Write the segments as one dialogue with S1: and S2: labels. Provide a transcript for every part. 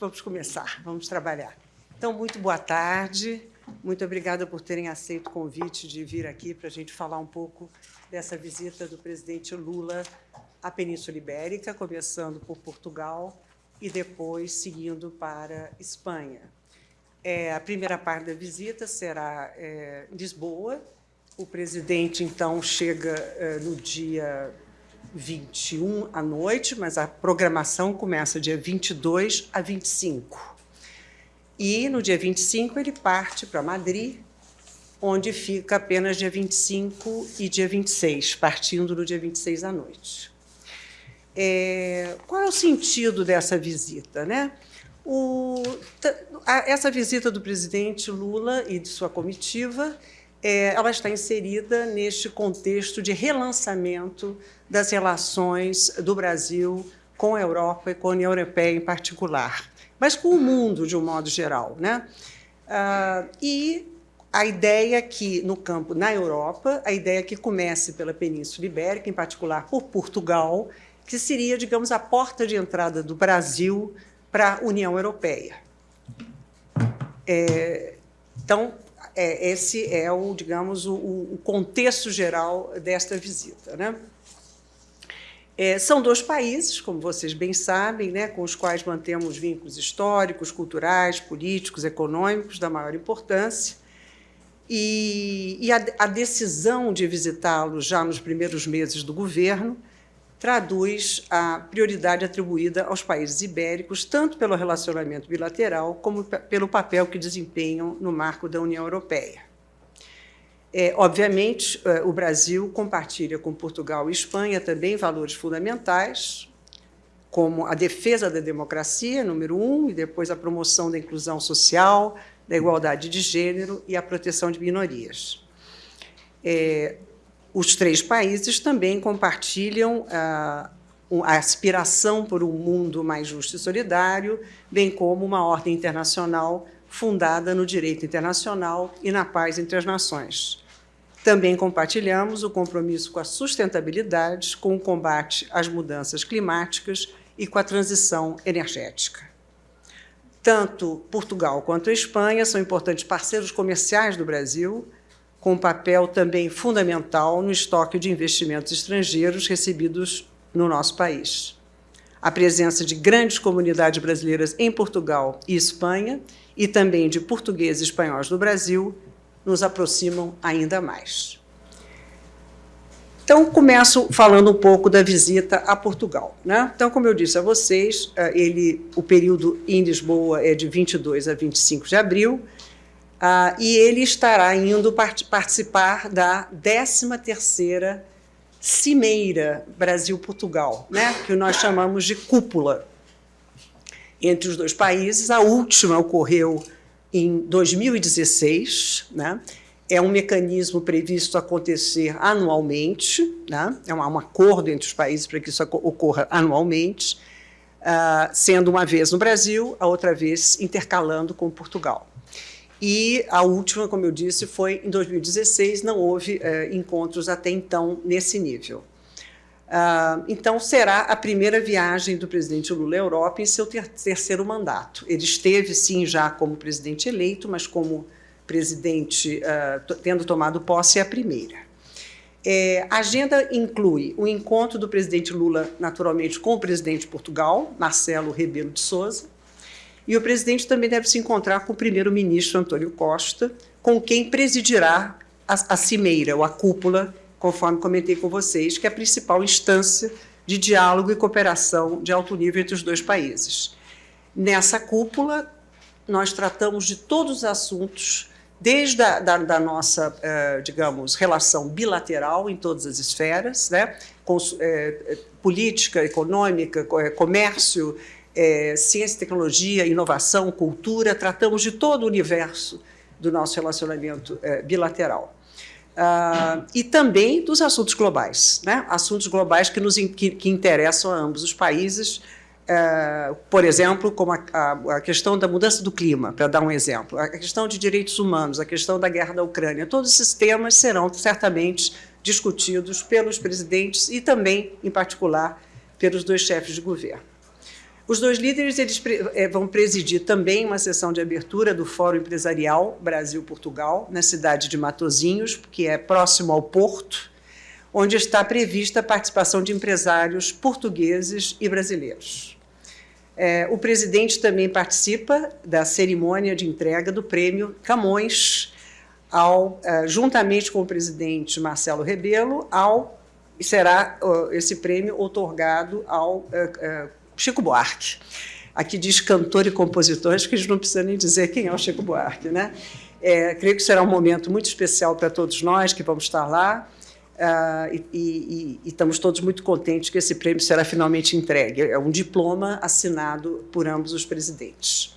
S1: Vamos começar, vamos trabalhar. Então, muito boa tarde. Muito obrigada por terem aceito o convite de vir aqui para a gente falar um pouco dessa visita do presidente Lula à Península Ibérica, começando por Portugal e depois seguindo para Espanha. É, a primeira parte da visita será é, Lisboa. O presidente, então, chega é, no dia 21 à noite, mas a programação começa dia 22 a 25. E no dia 25 ele parte para Madrid, onde fica apenas dia 25 e dia 26, partindo no dia 26 à noite. É, qual é o sentido dessa visita? Né? O, essa visita do presidente Lula e de sua comitiva é, ela está inserida neste contexto de relançamento das relações do Brasil com a Europa e com a União Europeia em particular, mas com o mundo de um modo geral. Né? Ah, e a ideia que, no campo, na Europa, a ideia que comece pela Península Ibérica, em particular por Portugal, que seria, digamos, a porta de entrada do Brasil para a União Europeia. É, então, é, esse é o, digamos, o, o, contexto geral desta visita. Né? É, são dois países, como vocês bem sabem, né, com os quais mantemos vínculos históricos, culturais, políticos, econômicos da maior importância. E, e a, a decisão de visitá-los já nos primeiros meses do governo traduz a prioridade atribuída aos países ibéricos, tanto pelo relacionamento bilateral como pelo papel que desempenham no marco da União Europeia. É, obviamente, é, o Brasil compartilha com Portugal e Espanha também valores fundamentais, como a defesa da democracia, número um, e depois a promoção da inclusão social, da igualdade de gênero e a proteção de minorias. É, os três países também compartilham a, a aspiração por um mundo mais justo e solidário, bem como uma ordem internacional fundada no direito internacional e na paz entre as nações. Também compartilhamos o compromisso com a sustentabilidade, com o combate às mudanças climáticas e com a transição energética. Tanto Portugal quanto a Espanha são importantes parceiros comerciais do Brasil, com um papel também fundamental no estoque de investimentos estrangeiros recebidos no nosso país. A presença de grandes comunidades brasileiras em Portugal e Espanha e também de portugueses e espanhóis no Brasil nos aproximam ainda mais. Então, começo falando um pouco da visita a Portugal. Né? Então, como eu disse a vocês, eh, ele, o período em Lisboa é de 22 a 25 de abril, ah, e ele estará indo part participar da 13ª Cimeira Brasil-Portugal, né, que nós chamamos de cúpula entre os dois países. A última ocorreu em 2016, né, é um mecanismo previsto acontecer anualmente, né, é um, um acordo entre os países para que isso ocorra anualmente, uh, sendo uma vez no Brasil, a outra vez intercalando com Portugal. E a última, como eu disse, foi em 2016, não houve é, encontros até então nesse nível. Ah, então, será a primeira viagem do presidente Lula à Europa em seu ter terceiro mandato. Ele esteve, sim, já como presidente eleito, mas como presidente, ah, tendo tomado posse, é a primeira. É, a agenda inclui o encontro do presidente Lula, naturalmente, com o presidente de Portugal, Marcelo Rebelo de Sousa, e o presidente também deve se encontrar com o primeiro-ministro Antônio Costa, com quem presidirá a, a cimeira, ou a cúpula, conforme comentei com vocês, que é a principal instância de diálogo e cooperação de alto nível entre os dois países. Nessa cúpula, nós tratamos de todos os assuntos, desde a da, da nossa, eh, digamos, relação bilateral em todas as esferas, né? Com, eh, política, econômica, eh, comércio, é, ciência, tecnologia, inovação, cultura, tratamos de todo o universo do nosso relacionamento é, bilateral. Ah, e também dos assuntos globais, né? assuntos globais que, nos, que, que interessam a ambos os países, é, por exemplo, como a, a, a, questão da mudança do clima, para dar um exemplo, a questão de direitos humanos, a questão da guerra da Ucrânia, todos esses temas serão certamente discutidos pelos presidentes e também, em particular, pelos dois chefes de governo. Os dois líderes eles eh, vão presidir também uma sessão de abertura do Fórum Empresarial Brasil-Portugal, na cidade de Matozinhos, que é próximo ao Porto, onde está prevista a participação de empresários portugueses e brasileiros. É, o presidente também participa da cerimônia de entrega do prêmio Camões, ao, uh, juntamente com o presidente Marcelo Rebelo, ao, será esse prêmio otorgado ao uh, Chico Buarque. Aqui diz cantor e compositor, acho que a gente não precisa nem dizer quem é o Chico Buarque. Né? É, creio que será um momento muito especial para todos nós que vamos estar lá. Uh, e, e, e, estamos todos muito contentes que esse prêmio será finalmente entregue. É um diploma assinado por ambos os presidentes.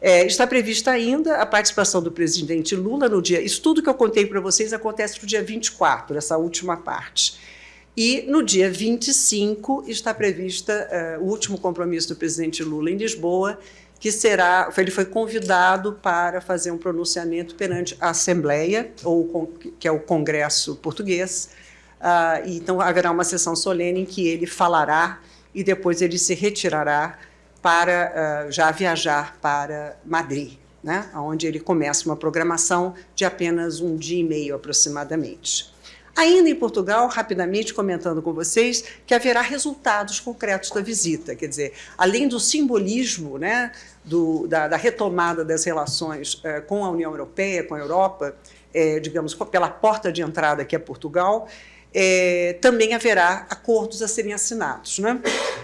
S1: É, está prevista ainda a participação do presidente Lula no dia. Isso tudo que eu contei para vocês acontece no dia 24, essa última parte. E no dia 25 está prevista uh, o último compromisso do presidente Lula em Lisboa, que será, ele foi convidado para fazer um pronunciamento perante a Assembleia, ou que é o Congresso Português. Uh, então haverá uma sessão solene em que ele falará e depois ele se retirará para uh, já viajar para Madrid, né, onde ele começa uma programação de apenas um dia e meio aproximadamente. Ainda em Portugal, rapidamente comentando com vocês, que haverá resultados concretos da visita, quer dizer, além do simbolismo né, do, da, da, retomada das relações eh, com a União Europeia, com a Europa, eh, digamos, pela porta de entrada que é Portugal, eh, também haverá acordos a serem assinados. Né?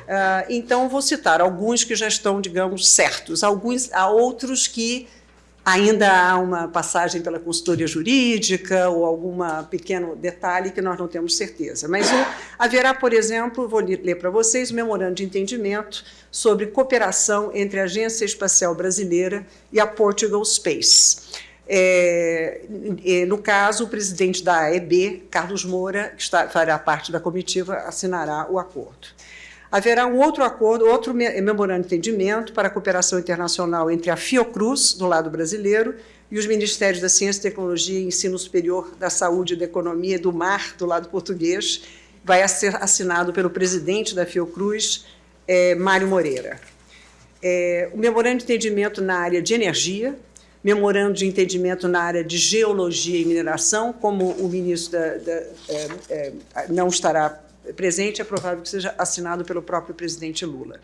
S1: Ah, então, vou citar alguns que já estão, digamos, certos, alguns, há outros que Ainda há uma passagem pela consultoria jurídica ou algum pequeno detalhe que nós não temos certeza. Mas haverá, por exemplo, vou ler para vocês, o memorando de entendimento sobre cooperação entre a Agência Espacial Brasileira e a Portugal Space. É, no caso, o presidente da AEB, Carlos Moura, que está, fará parte da comitiva, assinará o acordo haverá um outro acordo, outro memorando de entendimento para a cooperação internacional entre a Fiocruz, do lado brasileiro, e os Ministérios da Ciência, Tecnologia e Ensino Superior, da Saúde, da Economia e do Mar, do lado português, vai ser assinado pelo presidente da Fiocruz, é, Mário Moreira. É, o memorando de entendimento na área de energia, memorando de entendimento na área de geologia e mineração, como o ministro da, da, é, é não estará presente, é provável que seja assinado pelo próprio presidente Lula.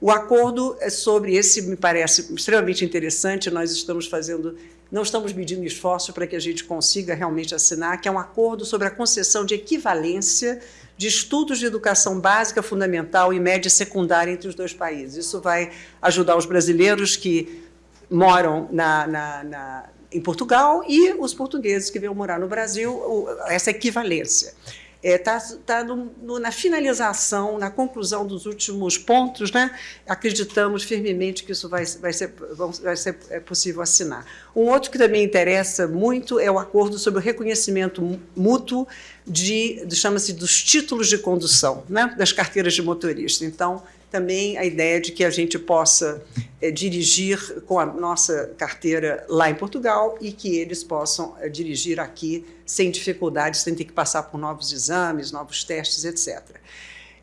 S1: O acordo é sobre esse me parece extremamente interessante, nós estamos fazendo, não estamos medindo esforço para que a gente consiga realmente assinar, que é um acordo sobre a concessão de equivalência de estudos de educação básica, fundamental e média secundária entre os dois países. Isso vai ajudar os brasileiros que moram na, na, na, em Portugal e os portugueses que vêm morar no Brasil, essa equivalência está é, tá, tá na finalização, na conclusão dos últimos pontos, né? acreditamos firmemente que isso vai, vai, ser, vai ser é possível assinar. Um outro que também interessa muito é o acordo sobre o reconhecimento mútuo de, chama-se dos títulos de condução, né? das carteiras de motorista. Então, também a ideia de que a gente possa é, dirigir com a nossa carteira lá em Portugal e que eles possam é, dirigir aqui sem dificuldades, sem ter que passar por novos exames, novos testes, etc.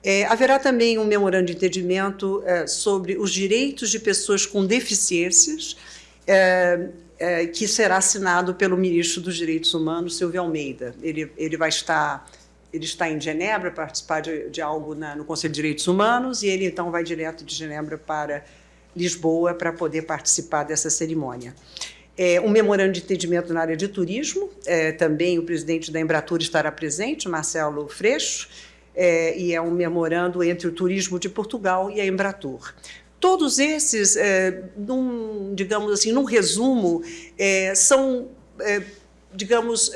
S1: É, haverá também um memorando de entendimento sobre os direitos de pessoas com deficiências, que será assinado pelo ministro dos Direitos Humanos, Silvio Almeida. Ele, ele vai estar ele está em Genebra para participar de, de algo na, no Conselho de Direitos Humanos e ele então vai direto de Genebra para Lisboa para poder participar dessa cerimônia. É, um memorando de entendimento na área de turismo, é, também o presidente da Embratur estará presente, Marcelo Freixo, é, e é um memorando entre o turismo de Portugal e a Embratur. Todos esses, é, num, digamos assim, num resumo, é, são, é, digamos,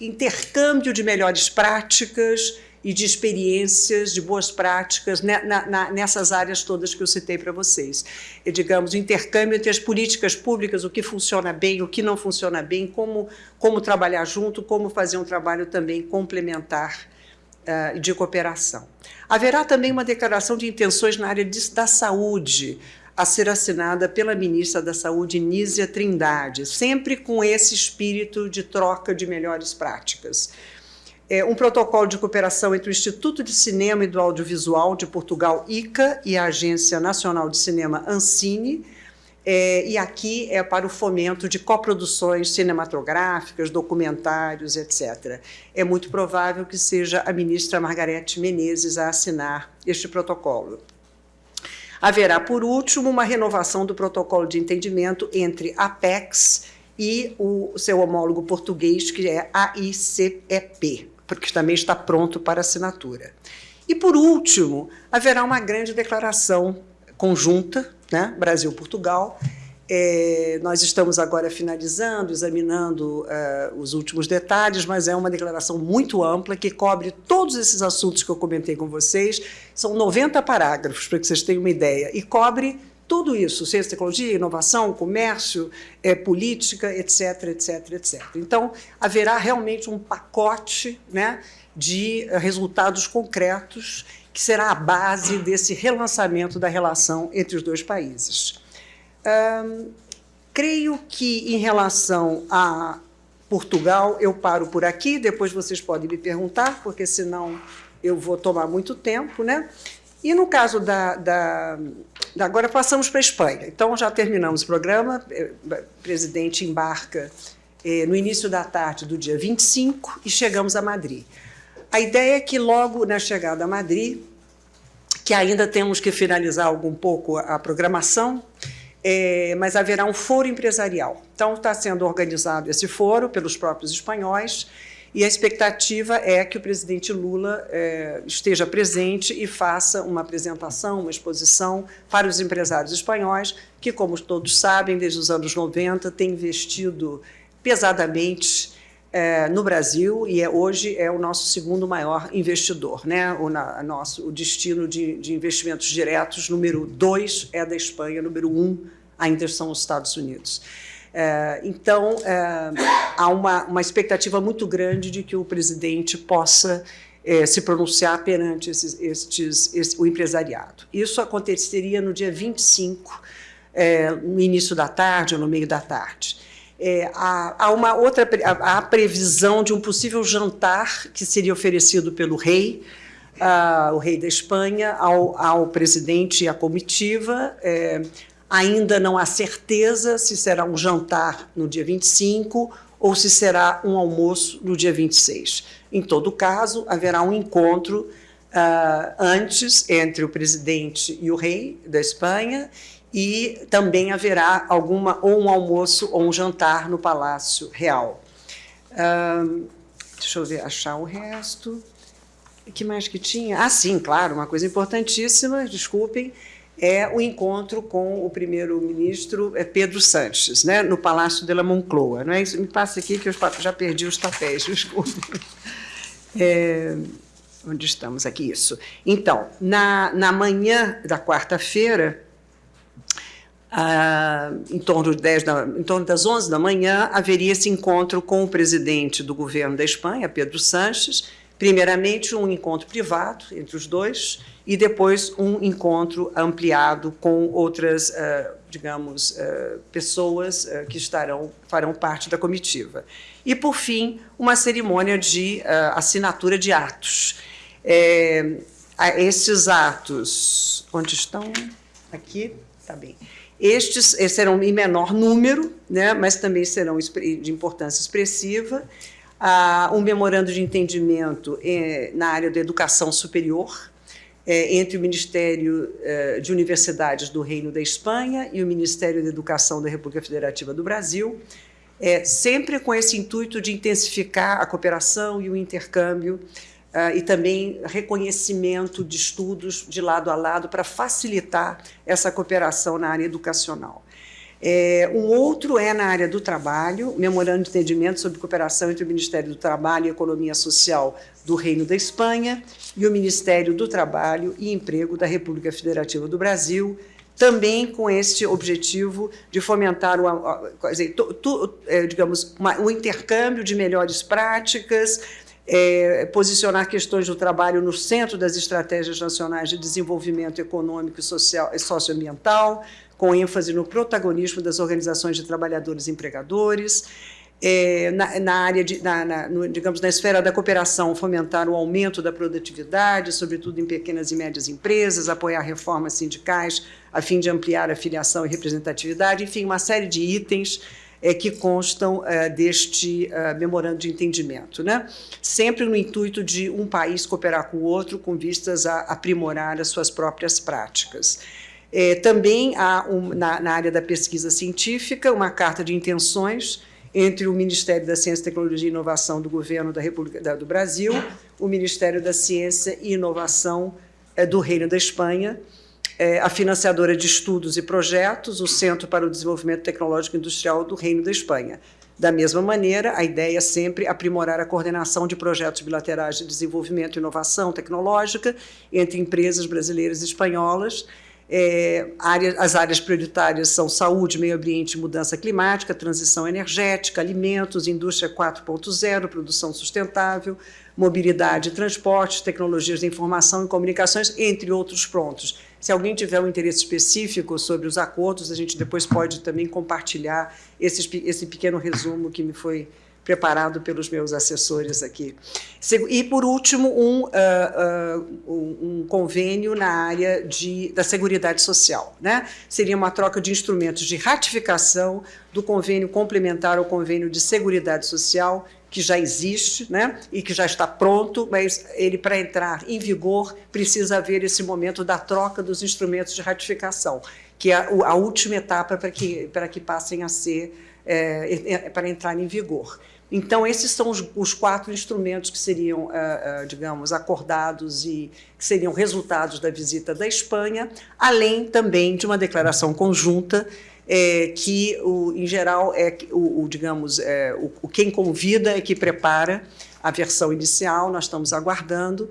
S1: intercâmbio de melhores práticas e de experiências, de boas práticas né, na, na, nessas áreas todas que eu citei para vocês. E, digamos, intercâmbio entre as políticas públicas, o que funciona bem, o que não funciona bem, como, como trabalhar junto, como fazer um trabalho também complementar uh, de cooperação. Haverá também uma declaração de intenções na área de, da saúde, a ser assinada pela ministra da Saúde, Nízia Trindade, sempre com esse espírito de troca de melhores práticas. é, um protocolo de cooperação entre o Instituto de Cinema e do Audiovisual de Portugal, ICA, e a Agência Nacional de Cinema, Ancine, é, e aqui é para o fomento de coproduções cinematográficas, documentários, etc. É muito provável que seja a ministra Margarete Menezes a assinar este protocolo. Haverá, por último, uma renovação do protocolo de entendimento entre a Apex e o seu homólogo português, que é a ICEP, porque também está pronto para assinatura. E, por último, haverá uma grande declaração conjunta, né, Brasil-Portugal. É, nós estamos agora finalizando, examinando uh, os últimos detalhes, mas é uma declaração muito ampla que cobre todos esses assuntos que eu comentei com vocês. São 90 parágrafos, para que vocês tenham uma ideia, e cobre tudo isso, ciência, tecnologia, inovação, comércio, é, política, etc, etc, etc. Então, haverá realmente um pacote né, de eh, resultados concretos que será a base desse relançamento da relação entre os dois países. Hum, creio que, em relação a Portugal, eu paro por aqui, depois vocês podem me perguntar, porque senão eu vou tomar muito tempo. Né? E no caso da, da Agora passamos para a Espanha. Então, já terminamos o programa. Eh, o presidente embarca eh, no início da tarde do dia 25 e chegamos a Madrid. A ideia é que logo na chegada a Madrid, que ainda temos que finalizar algum pouco a programação, é, mas haverá um foro empresarial. Então, está sendo organizado esse foro pelos próprios espanhóis, e a expectativa é que o presidente Lula é, esteja presente e faça uma apresentação, uma exposição para os empresários espanhóis, que, como todos sabem, desde os anos 90, têm investido pesadamente é, no Brasil e é, hoje é o nosso segundo maior investidor. Né? O, na, nosso, o destino de, de investimentos diretos, número dois, é da Espanha, número um ainda são os Estados Unidos. É, então, é, há uma, uma expectativa muito grande de que o presidente possa é, se pronunciar perante esses, estes, esse, o empresariado. Isso aconteceria no dia 25, é, no início da tarde ou no meio da tarde. É, há, há, uma outra há a previsão de um possível jantar que seria oferecido pelo rei, uh, o rei da Espanha, ao, ao presidente e à comitiva, é, Ainda não há certeza se será um jantar no dia 25 ou se será um almoço no dia 26. Em todo caso, haverá um encontro uh, antes entre o presidente e o rei da Espanha e também haverá alguma ou um almoço ou um jantar no Palácio Real. Deixa eu ver, achar o resto. O que mais que tinha? Ah, sim, claro, uma coisa importantíssima, desculpem, é o encontro com o primeiro-ministro é, Pedro Sanches, né, no Palácio de la Moncloa. Não é isso? Me passa aqui que eu já perdi os papéis, desculpe. É, onde estamos aqui? Isso. Então, na, na manhã da quarta-feira, ah, em, torno de 10 da, em torno das 11 da manhã, haveria esse encontro com o presidente do governo da Espanha, Pedro Sanches, primeiramente um encontro privado entre os dois, e depois um encontro ampliado com outras, uh, digamos, uh, pessoas uh, que estarão, farão parte da comitiva. E, por fim, uma cerimônia de assinatura de atos. É, esses atos, onde estão? Aqui, está bem. Estes serão em menor número, né, mas também serão de importância expressiva. Ah, um memorando de entendimento eh, na área da educação superior, é, entre o Ministério é, de Universidades do Reino da Espanha e o Ministério da Educação da República Federativa do Brasil, é, sempre com esse intuito de intensificar a cooperação e o intercâmbio e também reconhecimento de estudos de lado a lado para facilitar essa cooperação na área educacional. É, um outro é na área do trabalho, memorando de entendimento sobre cooperação entre o Ministério do Trabalho e Economia Social do Reino da Espanha e o Ministério do Trabalho e Emprego da República Federativa do Brasil, também com este objetivo de fomentar tu, é, digamos, uma, um intercâmbio de melhores práticas, é, posicionar questões do trabalho no centro das estratégias nacionais de desenvolvimento econômico e social e socioambiental, com ênfase no protagonismo das organizações de trabalhadores e empregadores, é, na, na, área de, na, na no, digamos, na esfera da cooperação, fomentar o aumento da produtividade, sobretudo em pequenas e médias empresas, apoiar reformas sindicais a fim de ampliar a filiação e representatividade, enfim, uma série de itens é, que constam é, deste é, memorando de entendimento, né? sempre no intuito de um país cooperar com o outro com vistas a aprimorar as suas próprias práticas. É, também há, um, na, na área da pesquisa científica, uma carta de intenções entre o Ministério da Ciência, Tecnologia e Inovação do Governo da República do Brasil, o Ministério da Ciência e Inovação é, do Reino da Espanha, é, a financiadora de estudos e projetos, o Centro para o Desenvolvimento Tecnológico Industrial do Reino da Espanha. Da mesma maneira, a ideia é sempre aprimorar a coordenação de projetos bilaterais de desenvolvimento e inovação tecnológica entre empresas brasileiras e espanholas, é, área, as áreas prioritárias são saúde, meio ambiente mudança climática, transição energética, alimentos, indústria 4.0, produção sustentável, mobilidade e transporte, tecnologias de informação e comunicações, entre outros pontos. Se alguém tiver um interesse específico sobre os acordos, a gente depois pode também compartilhar esse, esse pequeno resumo que me foi preparado pelos meus assessores aqui. E, por último, um, uh, uh, um, convênio na área de, da Seguridade Social. Né? Seria uma troca de instrumentos de ratificação do convênio complementar ao convênio de Seguridade Social, que já existe né, e que já está pronto, mas ele, para entrar em vigor, precisa haver esse momento da troca dos instrumentos de ratificação, que é a, última etapa para que, para que passem a ser, é, é, para entrar em vigor. Então, esses são os, os quatro instrumentos que seriam, uh, digamos, acordados e que seriam resultados da visita da Espanha, além também de uma declaração conjunta é, que, o, em geral, é o, o digamos, é, o, o, quem convida é que prepara a versão inicial, nós estamos aguardando,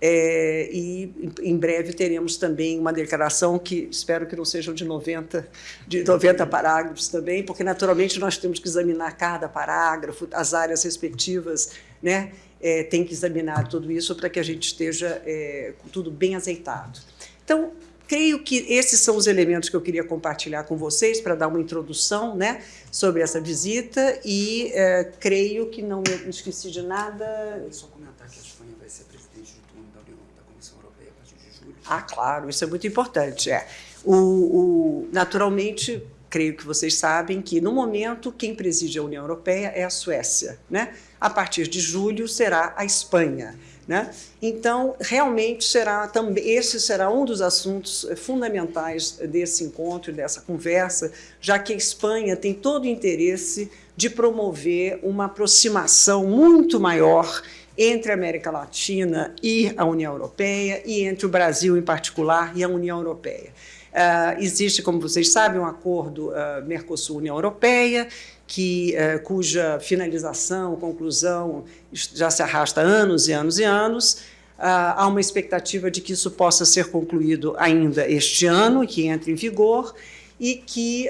S1: é, e em breve teremos também uma declaração que espero que não sejam de 90, de 90 parágrafos também, porque naturalmente nós temos que examinar cada parágrafo, as áreas respectivas, né? É, tem que examinar tudo isso para que a gente esteja é, tudo bem azeitado. Então, creio que esses são os elementos que eu queria compartilhar com vocês para dar uma introdução né, sobre essa visita e é, creio que não me esqueci de nada.
S2: Só comentar que a Espanha vai ser presidente do turno da União da Comissão Europeia a partir de julho.
S1: Ah, claro, isso é muito importante. É. O, o, naturalmente, creio que vocês sabem que, no momento, quem preside a União Europeia é a Suécia. Né? A partir de julho será a Espanha. Né? Então, realmente, será também, esse será um dos assuntos eh, fundamentais desse encontro, dessa conversa, já que a Espanha tem todo o interesse de promover uma aproximação muito maior entre a América Latina e a União Europeia, e entre o Brasil, em particular, e a União Europeia. Uh, existe, como vocês sabem, um acordo uh, Mercosul-União Europeia, que, uh, cuja finalização, conclusão, já se arrasta anos e anos e anos. há uma expectativa de que isso possa ser concluído ainda este ano, que entre em vigor, e que,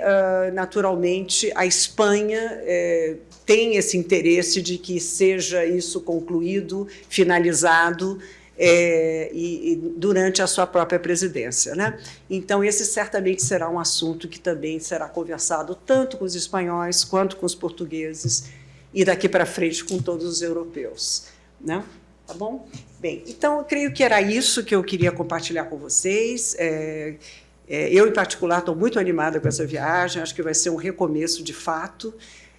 S1: naturalmente, a Espanha eh, tem esse interesse de que seja isso concluído, finalizado, é, e, e, durante a sua própria presidência. Né? Então, esse certamente será um assunto que também será conversado tanto com os espanhóis quanto com os portugueses e daqui para frente com todos os europeus. Né? Tá bom? Bem, então, eu creio que era isso que eu queria compartilhar com vocês. É, é, eu, em particular, estou muito animada com essa viagem, acho que vai ser um recomeço de fato,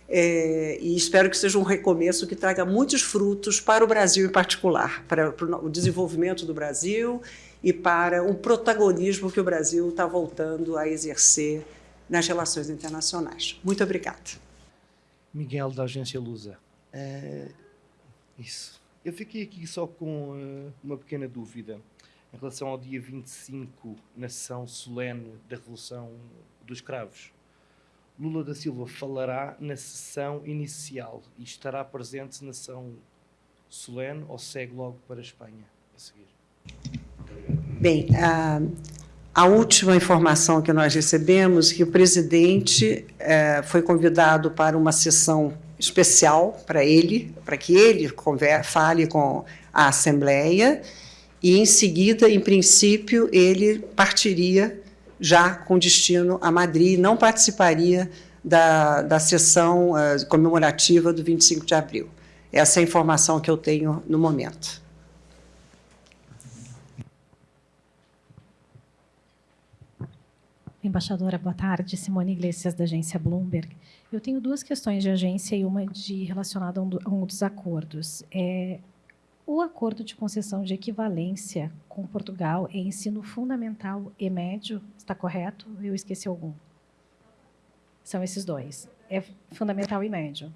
S1: é, e espero que seja um recomeço que traga muitos frutos para o Brasil em particular, para, para o desenvolvimento do Brasil e para um protagonismo que o Brasil está voltando a exercer nas relações internacionais. Muito obrigada.
S3: Miguel, da Agência Lusa. É, isso. Eu fiquei aqui só com uh, uma pequena dúvida em relação ao dia 25, na sessão solene da Revolução dos Cravos. Lula da Silva falará na sessão inicial e estará presente na sessão solene ou segue logo para a Espanha a seguir?
S1: Bem, a, a última informação que nós recebemos é que o presidente é, foi convidado para uma sessão especial para ele, para que ele fale com a Assembleia e, em seguida, em princípio, ele partiria já com destino a Madrid, não participaria da, da sessão uh, comemorativa do 25 de abril. Essa é a informação que eu tenho no momento.
S4: Embaixadora, boa tarde. Simone Iglesias, da agência Bloomberg. Eu tenho duas questões de agência e uma de relacionada a um, dos acordos. É, o acordo de concessão de equivalência com Portugal é ensino fundamental e médio, está correto? Eu esqueci algum. São esses dois. É fundamental e médio.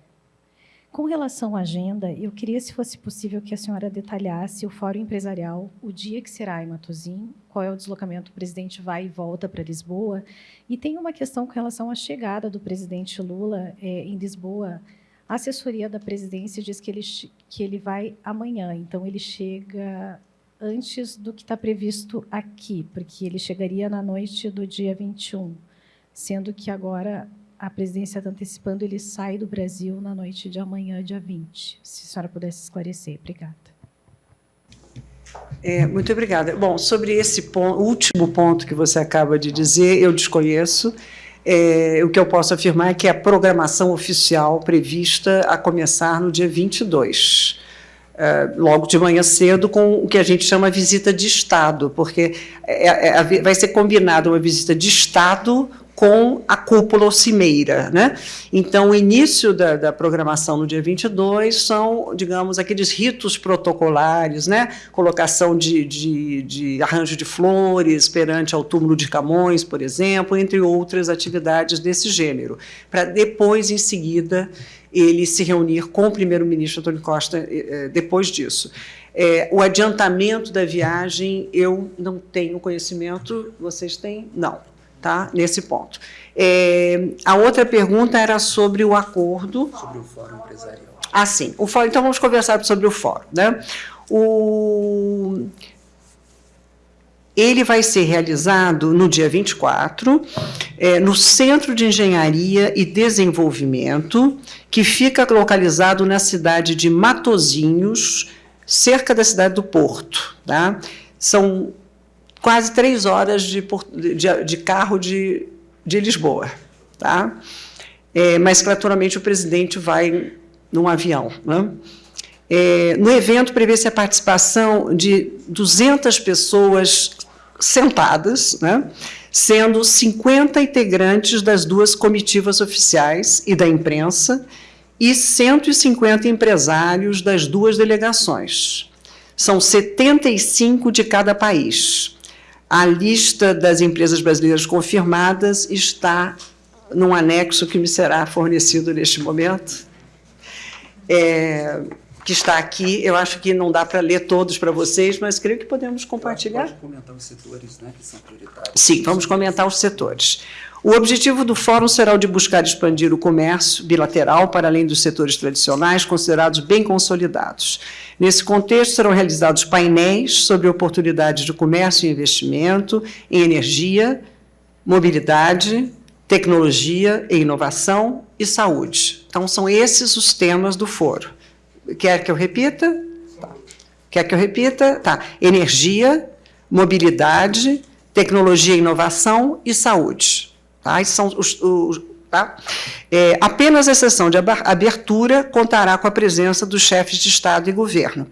S4: Com relação à agenda, eu queria, se fosse possível, que a senhora detalhasse o Fórum Empresarial, o dia que será em Matosim, qual é o deslocamento, o presidente vai e volta para Lisboa, e tem uma questão com relação à chegada do presidente Lula é, em Lisboa. A assessoria da presidência diz que ele, que ele vai amanhã, então ele chega antes do que está previsto aqui, porque ele chegaria na noite do dia 21, sendo que agora a presidência está antecipando, ele sai do Brasil na noite de amanhã, dia 20. Se a senhora pudesse esclarecer. Obrigada.
S1: É, muito obrigada. Bom, sobre esse ponto, último ponto que você acaba de dizer, eu desconheço. É, o que eu posso afirmar é que a programação oficial prevista a começar no dia 22, é, logo de manhã cedo, com o que a gente chama visita de Estado, porque é, é, vai ser combinada uma visita de Estado com a cúpula ou cimeira. Né? Então, o início da, da, programação no dia 22 são, digamos, aqueles ritos protocolares, né? colocação de, de, de arranjo de flores perante ao túmulo de Camões, por exemplo, entre outras atividades desse gênero, para depois, em seguida, ele se reunir com o primeiro-ministro Antônio Costa eh, eh, depois disso. É, o adiantamento da viagem, eu não tenho conhecimento, vocês têm? Não tá? nesse ponto. É, a outra pergunta era sobre o acordo.
S2: Sobre o Fórum Empresarial.
S1: Ah, sim. O fórum, então, vamos conversar sobre o Fórum. Né? O, ele vai ser realizado no dia 24, é, no Centro de Engenharia e Desenvolvimento, que fica localizado na cidade de Matozinhos, cerca da cidade do Porto. Tá? São quase três horas de, de, de carro de, de Lisboa. Tá? É, mas, naturalmente, o presidente vai num avião. Né? É, no evento, prevê-se a participação de 200 pessoas sentadas, né? sendo 50 integrantes das duas comitivas oficiais e da imprensa e 150 empresários das duas delegações. São 75 de cada país. A lista das empresas brasileiras confirmadas está num anexo que me será fornecido neste momento, é, que está aqui. Eu acho que não dá para ler todos para vocês, mas creio que podemos compartilhar.
S2: Pode comentar os setores né, que são prioritários.
S1: Sim, vamos comentar os setores. O objetivo do Fórum será o de buscar expandir o comércio bilateral para além dos setores tradicionais, considerados bem consolidados. Nesse contexto, serão realizados painéis sobre oportunidades de comércio e investimento em energia, mobilidade, tecnologia e inovação e saúde. Então, são esses os temas do foro. Quer que eu repita? Tá. Quer que eu repita? Tá. Energia, mobilidade, tecnologia e inovação e saúde. Tá? São os, os Tá? É, apenas a sessão de abertura contará com a presença dos chefes de Estado e governo.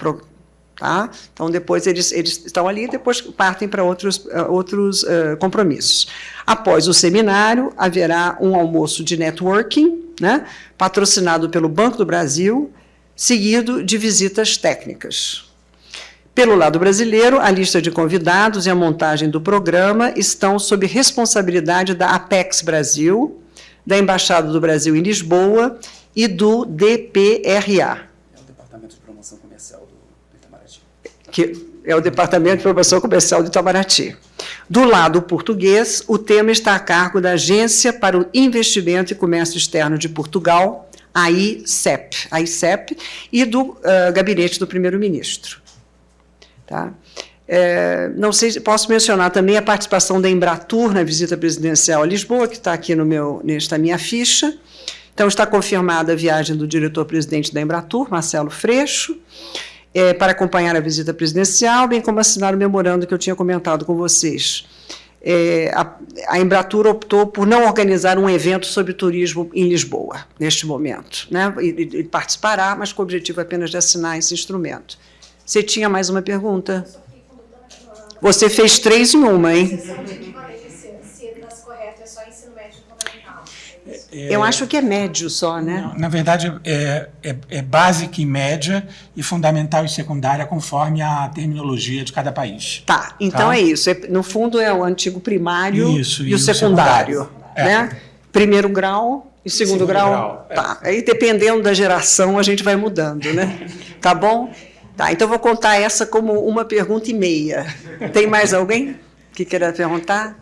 S1: Tá? Então, depois eles, eles estão ali e depois partem para outros, uh, outros uh, compromissos. Após o seminário, haverá um almoço de networking, né, patrocinado pelo Banco do Brasil, seguido de visitas técnicas. Pelo lado brasileiro, a lista de convidados e a montagem do programa estão sob responsabilidade da Apex Brasil, da Embaixada do Brasil em Lisboa e do DPRA.
S2: É o Departamento de Promoção Comercial do, Itamaraty.
S1: Que é o Departamento de Promoção Comercial do Itamaraty. Do lado português, o tema está a cargo da Agência para o Investimento e Comércio Externo de Portugal, a ICEP, a ICEP e do uh, Gabinete do Primeiro-Ministro. Tá? É, não sei, posso mencionar também a participação da Embratur na visita presidencial a Lisboa, que está aqui no meu, nesta minha ficha. Então, está confirmada a viagem do diretor-presidente da Embratur, Marcelo Freixo, é, para acompanhar a visita presidencial, bem como assinar o memorando que eu tinha comentado com vocês. É, a, a Embratur optou por não organizar um evento sobre turismo em Lisboa, neste momento. Né? Ele, ele participará, mas com o objetivo apenas de assinar esse instrumento. Você tinha mais uma pergunta? Você fez três em uma, hein?
S2: É,
S1: Eu acho que é médio só, né?
S2: não, na verdade, é, é, é básica e média e fundamental e secundária conforme a terminologia de cada país.
S1: Tá, então
S2: Tá.
S1: é isso. É- no fundo, é o antigo primário
S2: Isso,
S1: e,
S2: e
S1: o secundário.
S2: secundário. É.
S1: Né? Primeiro grau e segundo,
S2: Segundo
S1: grau.
S2: grau, é.
S1: Tá. Aí, dependendo da geração, a gente vai mudando, né? Tá bom? Tá, então eu vou contar essa como uma pergunta e meia. Tem mais alguém que queira perguntar?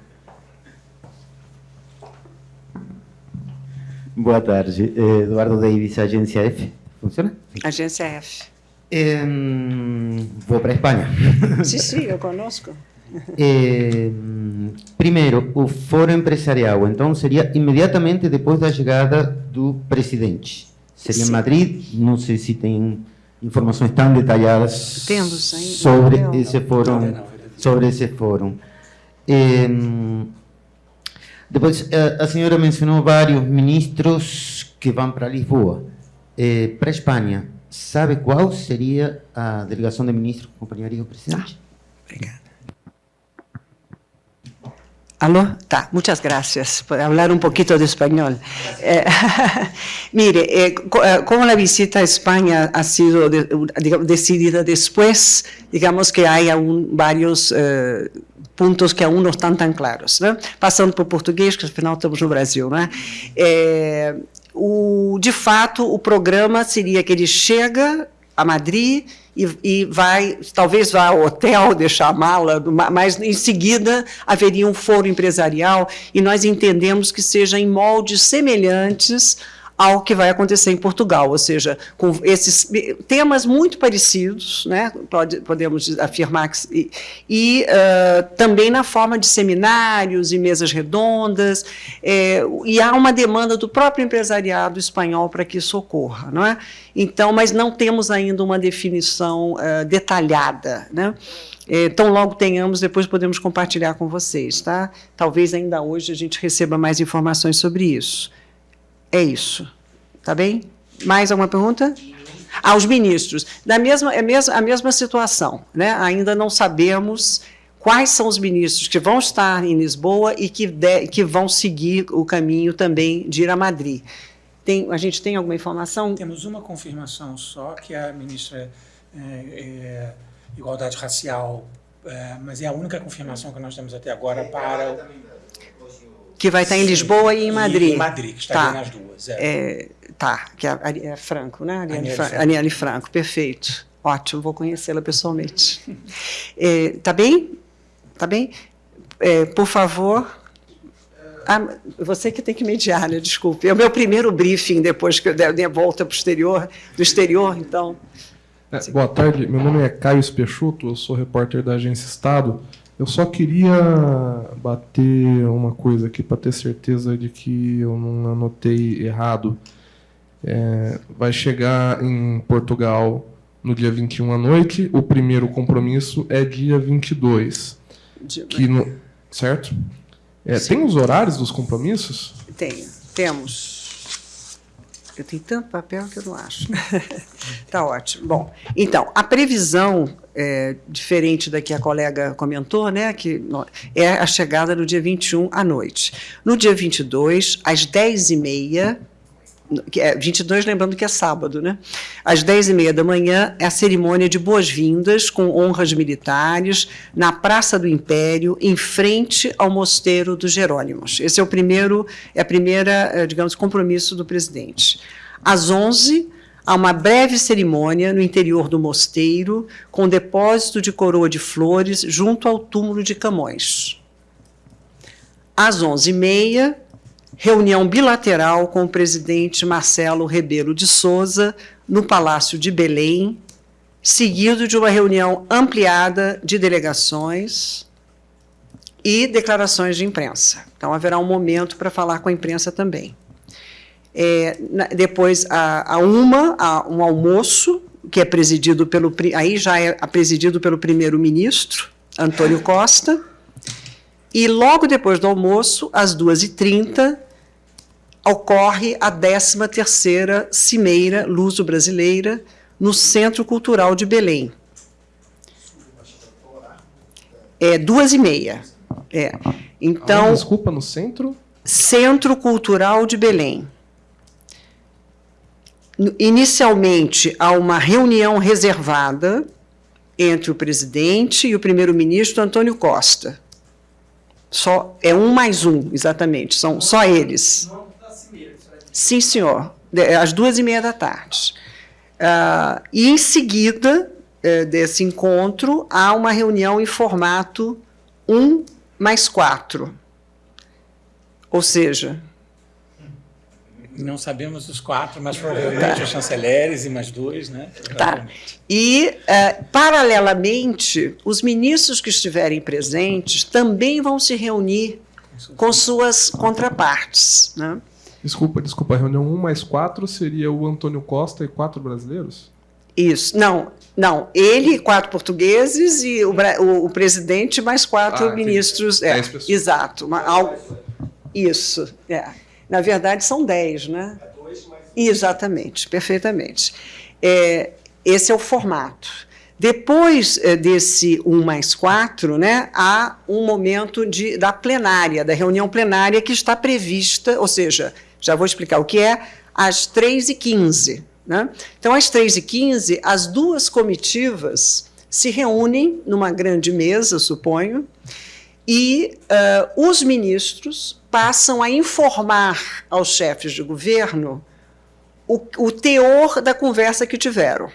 S5: Boa tarde. Eduardo Davis, Agência F. Funciona?
S1: Agência F.
S5: Em, vou para a Espanha.
S1: Sim, sim, eu conosco.
S5: Em, primeiro, o Fórum Empresarial, então, seria imediatamente depois da chegada do presidente. Seria
S1: Sim.
S5: em Madrid, não sei se tem informações tão detalhadas
S1: Temos
S5: sobre
S1: não.
S5: esse fórum. Sobre esse fórum. Depois, a, a senhora mencionou vários ministros que vão para Lisboa. Eh, para a Espanha, sabe qual seria a delegação de ministros que acompanharia o presidente?
S1: Obrigada. Aló, tá, muchas gracias por hablar un poquito de español. Eh, mire, eh, co- eh, como la visita a España ha sido de- digamos, decidida después, digamos que hay aún varios eh, pontos que aún não estão tão claros. Né? Passando por português, que afinal estamos no Brasil. Né? É, o, de fato, o programa seria que ele chega a Madrid e, e vai, talvez vá ao hotel, deixar a mala, ma- mas em seguida haveria um foro empresarial e nós entendemos que seja em moldes semelhantes ao que vai acontecer em Portugal, ou seja, com esses temas muito parecidos, né, pode, podemos afirmar que e, ah, também na forma de seminários e mesas redondas, é, e há uma demanda do próprio empresariado espanhol para que isso ocorra, não é? Então, mas não temos ainda uma definição ah, detalhada, né? É, tão logo tenhamos, depois podemos compartilhar com vocês, tá? Talvez ainda hoje a gente receba mais informações sobre isso. É isso. Tá bem? Mais alguma pergunta? Aos ministros. Da mesma, é mesma, a mesma situação. Né? Ainda não sabemos quais são os ministros que vão estar em Lisboa e que, de, que vão seguir o caminho também de ir a Madrid. Tem, a gente tem alguma informação?
S2: Temos uma confirmação só, que a ministra é, é, Igualdade Racial, é, mas é a única confirmação que nós temos até agora para
S1: Que vai estar em Lisboa e em Madrid.
S2: Em Madrid, que estaria
S1: Tá.
S2: nas duas. É.
S1: É, tá, que é, a- é Franco, né?
S2: Aniele
S1: Fra-
S2: Franco.
S1: Aniele Franco, perfeito. Ótimo, vou conhecê-la pessoalmente. É, tá bem? Tá bem? É, por favor. Ah, você que tem que mediar, né? Desculpe. É o meu primeiro briefing depois que eu der der volta pro exterior, do exterior, então.
S6: É, boa tarde, meu nome é Caio Spechuto, eu sou repórter da Agência Estado. Eu só queria bater uma coisa aqui para ter certeza de que eu não anotei errado. É, vai chegar em Portugal no dia 21 à noite, o primeiro compromisso é dia 22,
S1: de-
S6: que no, certo? É, tem os horários dos compromissos?
S1: Tenho, temos. Eu tenho tanto papel que eu não acho. Está ótimo. Bom, então, a previsão, é, diferente da que a colega comentou, né, que é a chegada no dia 21 à noite. No dia 22, às 10h30, que é 22, lembrando que é sábado, né? Às 10h30 da manhã, é a cerimônia de boas-vindas com honras militares na Praça do Império, em frente ao Mosteiro dos Jerônimos. Esse é o primeiro, é a primeira, eh, digamos, compromisso do presidente. Às 11 há uma breve cerimônia no interior do mosteiro, com depósito de coroa de flores junto ao túmulo de Camões. Às 11h30, reunião bilateral com o presidente Marcelo Rebelo de Souza no Palácio de Belém, seguido de uma reunião ampliada de delegações e declarações de imprensa. Então, haverá um momento para falar com a imprensa também. É, depois, a, a uma, a, um almoço, que é presidido pelo, aí já é presidido pelo primeiro-ministro, Antônio Costa, E logo depois do almoço, às 2h30, ocorre a 13ª Cimeira Luso-Brasileira no Centro Cultural de Belém. É duas e meia. É. Então,
S6: Ah, desculpa, no centro?
S1: Centro Cultural de Belém. Inicialmente, há uma reunião reservada entre o presidente e o primeiro-ministro Antônio Costa. Só, é um mais um, exatamente, são só eles. Sim, senhor, de- às duas e meia da tarde. Ah, e, em seguida eh, desse encontro, há uma reunião em formato um mais quatro. Ou seja,
S2: Não sabemos os quatro, mas provavelmente os chanceleres e mais dois, né?
S1: Tá. E, eh, paralelamente, os ministros que estiverem presentes também vão se reunir com suas contrapartes. Né?
S6: Desculpa, desculpa. A reunião 1 mais 4 seria o Antônio Costa e quatro brasileiros?
S1: Isso. Não, não. Ele, quatro portugueses, e o, o- o presidente, mais quatro
S6: Ah,
S1: ministros. É, exato. Uma- al- isso. É. Na verdade, são dez, né? Exatamente, perfeitamente. É, esse é o formato. Depois eh, desse 1 mais 4, né, há um momento de, da plenária, da reunião plenária que está prevista, ou seja, já vou explicar o que é, às 3h15. Né? Então, às 3h15, as duas comitivas se reúnem numa grande mesa, suponho, e ah, os ministros passam a informar aos chefes de governo o, o teor da conversa que tiveram.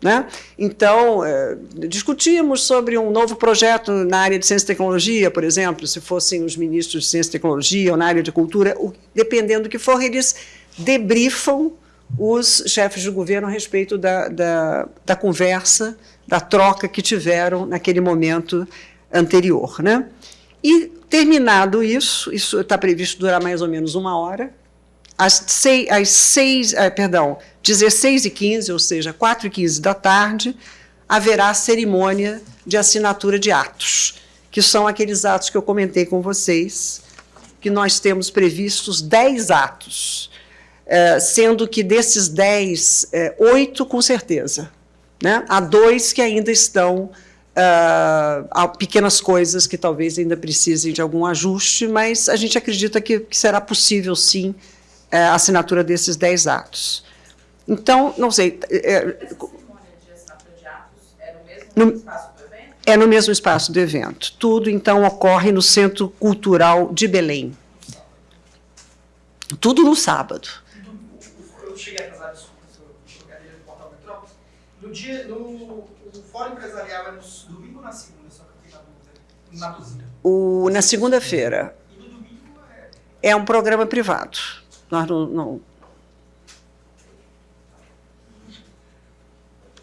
S1: Né? Então, eh, discutimos sobre um novo projeto na área de ciência e tecnologia, por exemplo, se fossem os ministros de ciência e tecnologia ou na área de cultura, o- dependendo do que for, eles debriefam os chefes de governo a respeito da, da, da conversa, da troca que tiveram naquele momento anterior. Né? E, terminado isso, isso está previsto durar mais ou menos uma hora, às seis, às seis ah, perdão, 16 e 15, ou seja, 4 e 15 da tarde, haverá a cerimônia de assinatura de atos, que são aqueles atos que eu comentei com vocês, que nós temos previstos 10 atos, eh, sendo que desses 10, eh, oito com certeza. Né? Há dois que ainda estão, há pequenas coisas que talvez ainda precisem de algum ajuste, mas a gente acredita que, que será possível, sim, eh, a assinatura desses 10 atos. Então, não sei, eh, no, é no mesmo espaço do evento. Tudo, então, ocorre no Centro Cultural de Belém. Tudo no sábado.
S7: Eu cheguei atrasado, desculpa, a cadeira do Portal Metrópolis. No dia, no Fórum Empresarial é no domingo ou na segunda, só que eu fiquei na dúvida. Na dúvida.
S1: O, na segunda-feira.
S7: E no domingo é...
S1: É um programa privado. Nós não. não-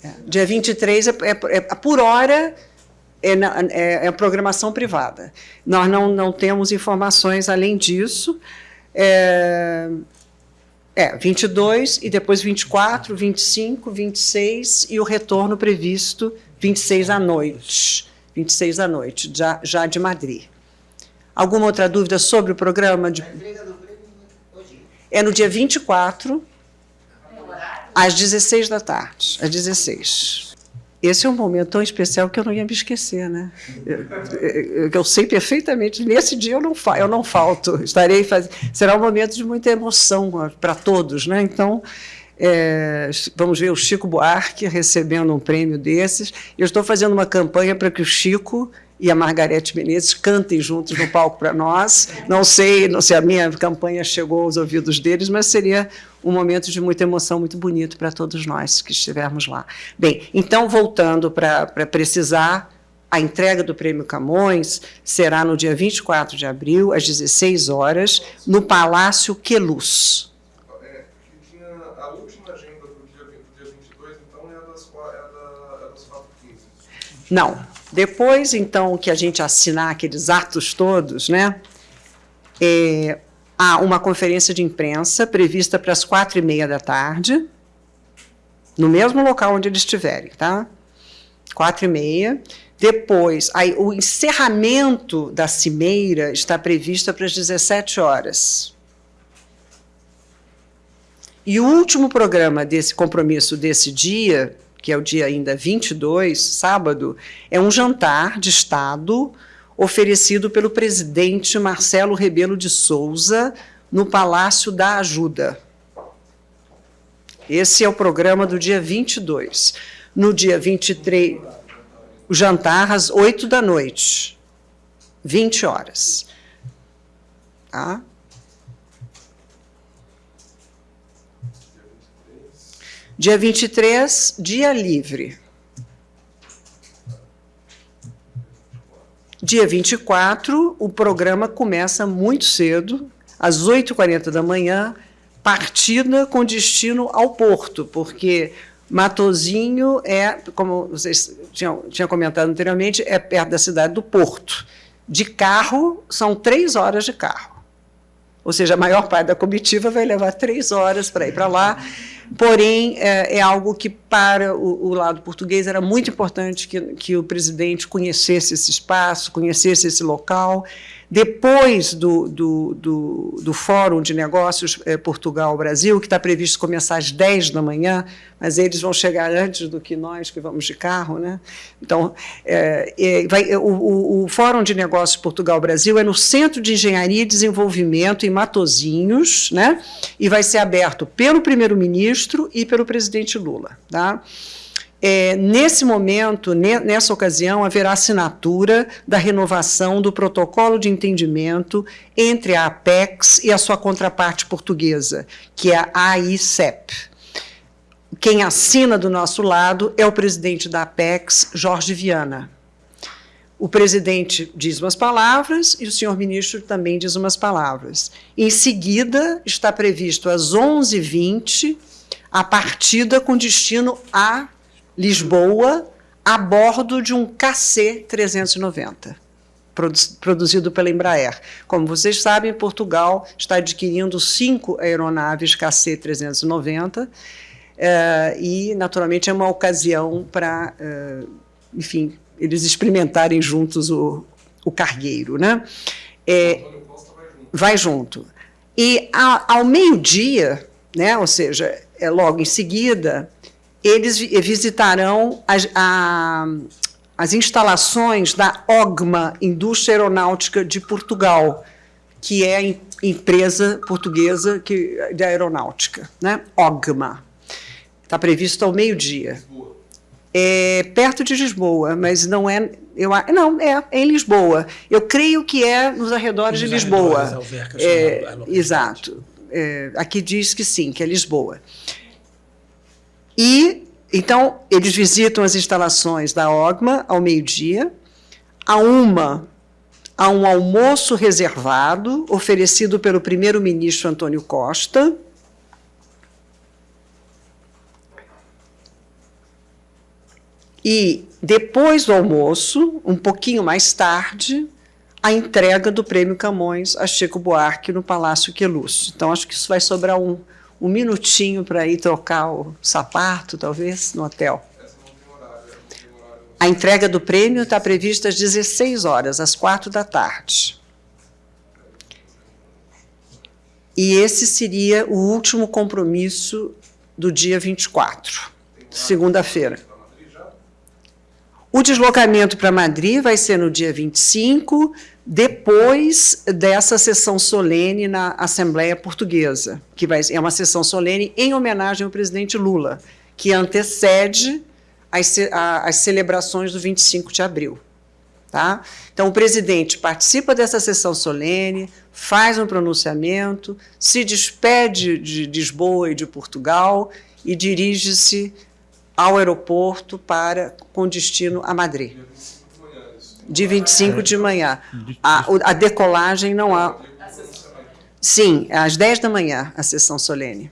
S1: É, dia 23 é, é, é por hora. É, é, é programação privada. Nós não, não temos informações além disso. É, é, 22 e depois 24, 25, 26 e o retorno previsto 26 à noite. 26 à noite, já, já de Madrid. Alguma outra dúvida sobre o programa? De... É no dia 24, às 16 da tarde. Às 16. Esse é um momento tão especial que eu não ia me esquecer, né? Eu, eu- sei perfeitamente, nesse dia eu não, fa eu não falto, estarei fazendo. Será um momento de muita emoção para todos, né? Então, é, vamos ver o Chico Buarque recebendo um prêmio desses. Eu estou fazendo uma campanha para que o Chico e a Margarete Menezes cantem juntos no palco para nós. Não sei, não sei, a minha campanha chegou aos ouvidos deles, mas seria um momento de muita emoção, muito bonito para todos nós que estivermos lá. Bem, então, voltando para precisar, a entrega do Prêmio Camões será no dia 24 de abril, às 16 horas, no Palácio Queluz.
S6: É, que tinha a última agenda do dia, do dia 22, a das, qua- a da, das 4h15.
S1: Não. Depois, então, que a gente assinar aqueles atos todos, né, é, há uma conferência de imprensa prevista para as quatro e meia da tarde, no mesmo local onde eles estiverem, tá? Quatro e meia. Depois, aí, o encerramento da cimeira está previsto para as 17 horas. E o último programa desse compromisso desse dia, que é o dia ainda 22, sábado, é um jantar de Estado oferecido pelo presidente Marcelo Rebelo de Souza no Palácio da Ajuda. Esse é o programa do dia 22. No dia 23, o jantar às 8 da noite, 20 horas. Tá? Dia 23, dia livre. Dia 24, o programa começa muito cedo, às 8h40 da manhã, partida com destino ao Porto, porque Matozinho é, como vocês tinham, tinham comentado anteriormente, é perto da cidade do Porto. De carro, são três horas de carro. Ou seja, a maior parte da comitiva vai levar três horas para ir para lá porém é, é algo que para o, o, lado português era muito importante que, que o presidente conhecesse esse espaço, conhecesse esse local, depois do, do, do, do Fórum de Negócios eh, Portugal-Brasil, que está previsto começar às 10 da manhã, mas eles vão chegar antes do que nós, que vamos de carro. Né? Então, é, é, vai, o, o, Fórum de Negócios Portugal-Brasil é no Centro de Engenharia e Desenvolvimento, em Matozinhos, né? e vai ser aberto pelo primeiro-ministro e pelo presidente Lula. Tá? É, nesse momento, nessa ocasião, haverá assinatura da renovação do protocolo de entendimento entre a Apex e a sua contraparte portuguesa, que é a AICEP. Quem assina do nosso lado é o presidente da Apex, Jorge Viana. O presidente diz umas palavras e o senhor ministro também diz umas palavras. Em seguida, está previsto às 11h20 a partida com destino a Lisboa, a bordo de um KC-390, produzido pela Embraer. Como vocês sabem, Portugal está adquirindo cinco aeronaves KC-390, eh, e, naturalmente, é uma ocasião para, eh, enfim, eles experimentarem juntos o, o cargueiro. Né? É, vai junto. E, ao meio-dia, né, ou seja, é logo em seguida, eles visitarão as, a, as instalações da OGMA, Indústria Aeronáutica de Portugal, que é a empresa portuguesa que, de aeronáutica, né? OGMA. Está previsto ao meio-dia. É perto de Lisboa, mas não é. Eu, não, é, é em Lisboa. Eu creio que é nos arredores nos de Lisboa. Arredores, é, é, exato. É, aqui diz que sim, que é Lisboa. E, então, eles visitam as instalações da OGMA ao meio-dia. A uma, há um almoço reservado, oferecido pelo primeiro-ministro Antônio Costa. E, depois do almoço, um pouquinho mais tarde, a entrega do Prêmio Camões a Chico Buarque no Palácio Queluz. Então, acho que isso vai sobrar um, um minutinho para ir trocar o sapato, talvez, no hotel. A entrega do prêmio está prevista às 16 horas, às 4 da tarde. E esse seria o último compromisso do dia 24, segunda-feira. O deslocamento para Madrid vai ser no dia 25, depois dessa sessão solene na Assembleia Portuguesa, que vai, é uma sessão solene em homenagem ao presidente Lula, que antecede as, a, as celebrações do 25 de abril. Tá? Então, o presidente participa dessa sessão solene, faz um pronunciamento, se despede de Lisboa e de Portugal e dirige-se ao aeroporto para com destino a Madrid de 25 de manhã. A, a decolagem não há. Sim, é às 10 da manhã a sessão solene.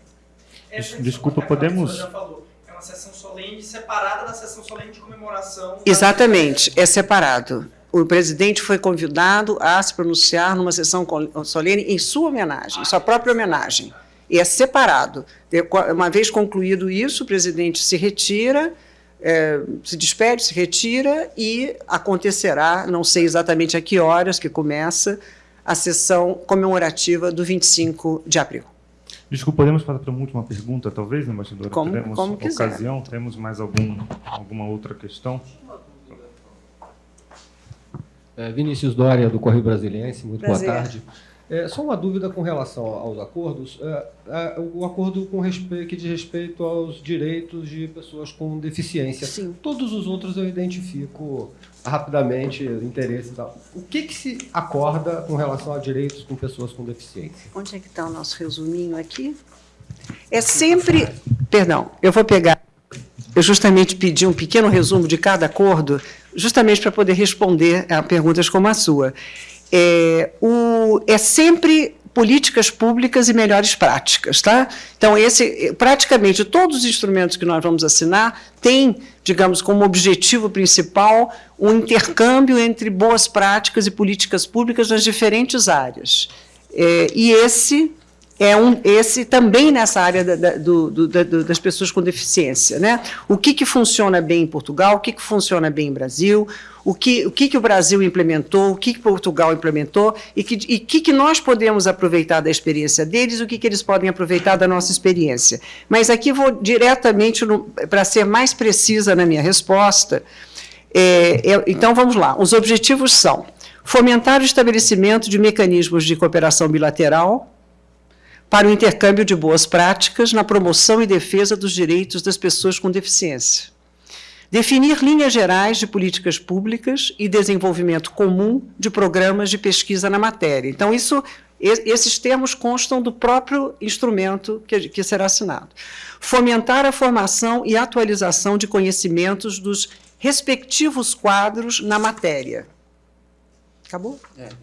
S8: Desculpa, podemos.
S7: É uma sessão solene separada da sessão solene de comemoração.
S1: Exatamente, é separado. O presidente foi convidado a se pronunciar numa sessão solene em sua homenagem, em sua própria homenagem. E é separado. Uma vez concluído isso, o presidente se retira é, se despede, se retira e acontecerá, não sei exatamente a que horas que começa, a sessão comemorativa do 25 de abril.
S8: Desculpa, podemos passar para uma última pergunta, talvez, embaixadora?
S1: Como-
S8: Teremos
S1: como quiser.
S8: ocasião? Temos mais algum, alguma outra questão?
S9: É, Vinícius Dória, do Correio Brasiliense, muito
S1: Prazer.
S9: boa tarde. É, só uma dúvida com relação aos acordos. É, é, o acordo com respeito, que diz respeito aos direitos de pessoas com deficiência.
S1: Sim.
S9: Todos os outros eu identifico rapidamente interesse e tal. O que, que se acorda com relação a direitos com pessoas com deficiência?
S1: Onde é que está o nosso resuminho aqui? É sempre. Perdão, eu vou pegar. Eu justamente pedi um pequeno resumo de cada acordo, justamente para poder responder a perguntas como a sua. É, o, é sempre políticas públicas e melhores práticas, tá? Então esse, praticamente todos os instrumentos que nós vamos assinar têm, digamos, como objetivo principal um intercâmbio entre boas práticas e políticas públicas nas diferentes áreas. É, e esse é um, esse também nessa área da- da- do- do- da- do- das pessoas com deficiência. Né? O que, que funciona bem em Portugal, o que, que funciona bem em Brasil, o que, o que, que o Brasil implementou, o que, que Portugal implementou, e que, e que, que nós podemos aproveitar da experiência deles, o que, que eles podem aproveitar da nossa experiência. Mas aqui vou diretamente, para ser mais precisa na minha resposta, é, é, então, vamos lá. Os objetivos são fomentar o estabelecimento de mecanismos de cooperação bilateral para o intercâmbio de boas práticas na promoção e defesa dos direitos das pessoas com deficiência. Definir linhas gerais de políticas públicas e desenvolvimento comum de programas de pesquisa na matéria. Então, isso, esses termos constam do próprio instrumento que, que será assinado. Fomentar a formação e atualização de conhecimentos dos respectivos quadros na matéria. Acabou?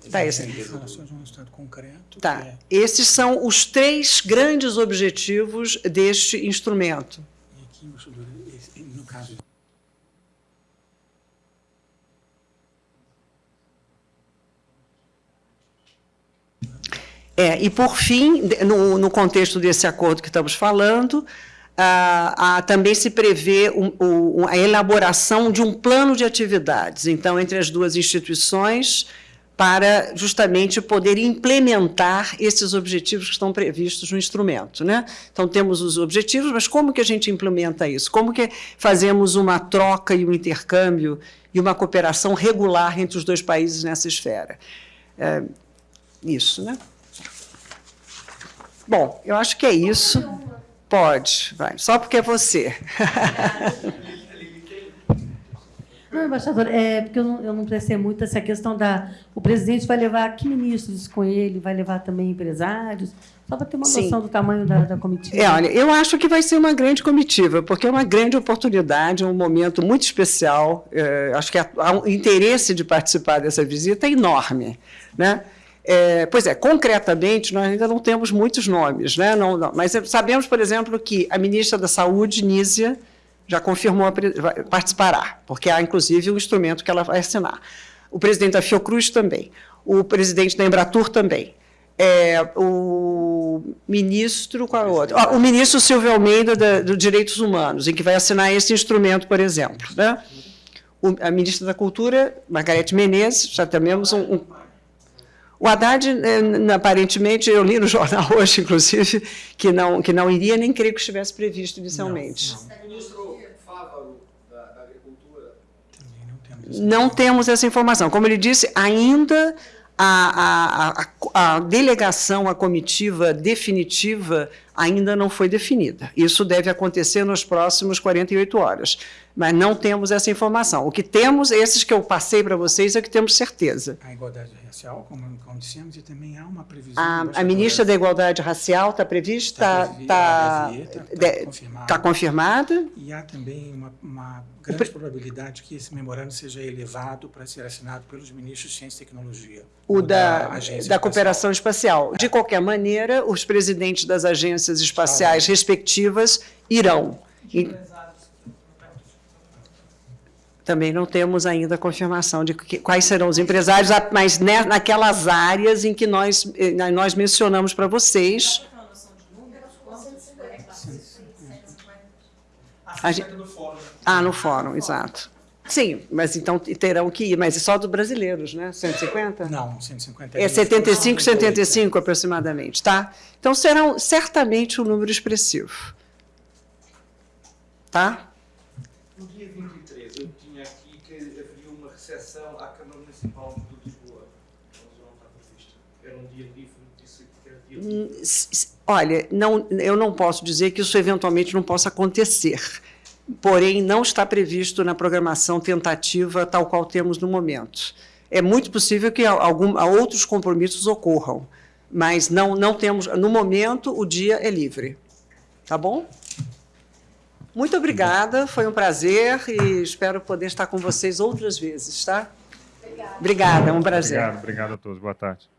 S1: Tá, esse.
S2: Um resultado concreto.
S1: Tá.
S2: é-
S1: Esses são os três grandes objetivos deste instrumento.
S2: E aqui, no caso
S1: É, e, por fim, no, no contexto desse acordo que estamos falando, também se prevê um- o- a elaboração de um plano de atividades, então, entre as duas instituições, para justamente poder implementar esses objetivos que estão previstos no instrumento. Né? Então, temos os objetivos, mas como que a gente implementa isso? Como que fazemos uma troca e um intercâmbio e uma cooperação regular entre os dois países nessa esfera? É, isso, né? Bom, eu acho que é isso. Pode, vai. Só porque é você.
S10: Não, embaixador, é porque eu não, eu não prestei muito essa questão da. O presidente vai levar que ministros com ele, vai levar também empresários, só para ter uma
S1: Sim.
S10: noção do tamanho da, da comitiva.
S1: É, olha, eu acho que vai ser uma grande comitiva, porque é uma grande oportunidade, um momento muito especial. É, acho que um interesse de participar dessa visita é enorme. Né? É, pois é, concretamente, nós ainda não temos muitos nomes, né? não, não, mas sabemos, por exemplo, que a ministra da Saúde, Nízia, já confirmou, participará, porque há, inclusive, um instrumento que ela vai assinar. O presidente da Fiocruz também, o presidente da Embratur também. É, o ministro, qual é o outro? Ah, o ministro Silvio Almeida, da, do Direitos Humanos, em que vai assinar esse instrumento, por exemplo. Né? O- a ministra da Cultura, Margarete Menezes, já temos um, um o Haddad, eh, aparentemente, eu li no jornal hoje, inclusive, que não, que não iria, nem creio que estivesse previsto inicialmente.
S2: não,
S7: O ministro Fávaro, da, da Agricultura,
S2: também não temos essa
S1: Não temos essa informação. Como ele disse, ainda a, a, a, a delegação, a comitiva definitiva ainda não foi definida. Isso deve acontecer nos próximos 48 horas. Mas não temos essa informação. O que temos, esses que eu passei para vocês, é que temos certeza.
S2: a igualdade racial, como, como dissemos, e também há uma previsão.
S1: A, a ministra da Igualdade Racial está prevista?
S2: Tá
S1: Está
S2: previ- tá- tá confirmada.
S1: tá confirmada?
S2: E há também uma, uma grande probabilidade que esse memorando seja elevado para ser assinado pelos ministros de Ciência e Tecnologia.
S1: O da,
S2: Agência
S1: da
S2: Espacial.
S1: cooperação espacial. De qualquer maneira, os presidentes das agências espaciais respectivas irão. E também não temos ainda a confirmação de que- quais serão os empresários, mas né, naquelas áreas em que nós, eh, nós mencionamos para vocês. A gente-
S7: 50 do fórum.
S1: Ah, no fórum, exato. Sim, mas então terão que ir, mas é só dos brasileiros, né? 150?
S2: Não, 150
S1: É 75, 75 aproximadamente, tá? Então serão certamente um número expressivo. Tá?
S3: No dia 23, eu tinha aqui que haveria uma recepção à Câmara Municipal de Lisboa. Mas não está prevista. Era um dia livre, disse que era dia livre.
S1: Hum, s- s- Olha, não, eu não posso dizer que isso eventualmente não possa acontecer. Porém, não está previsto na programação tentativa tal qual temos no momento. É muito possível que algum, outros compromissos ocorram, mas não, não temos. No momento, o dia é livre. Tá bom? Muito obrigada, foi um prazer e espero poder estar com vocês outras vezes, tá? Obrigada, é um prazer.
S8: Obrigado, obrigado a todos. Boa tarde.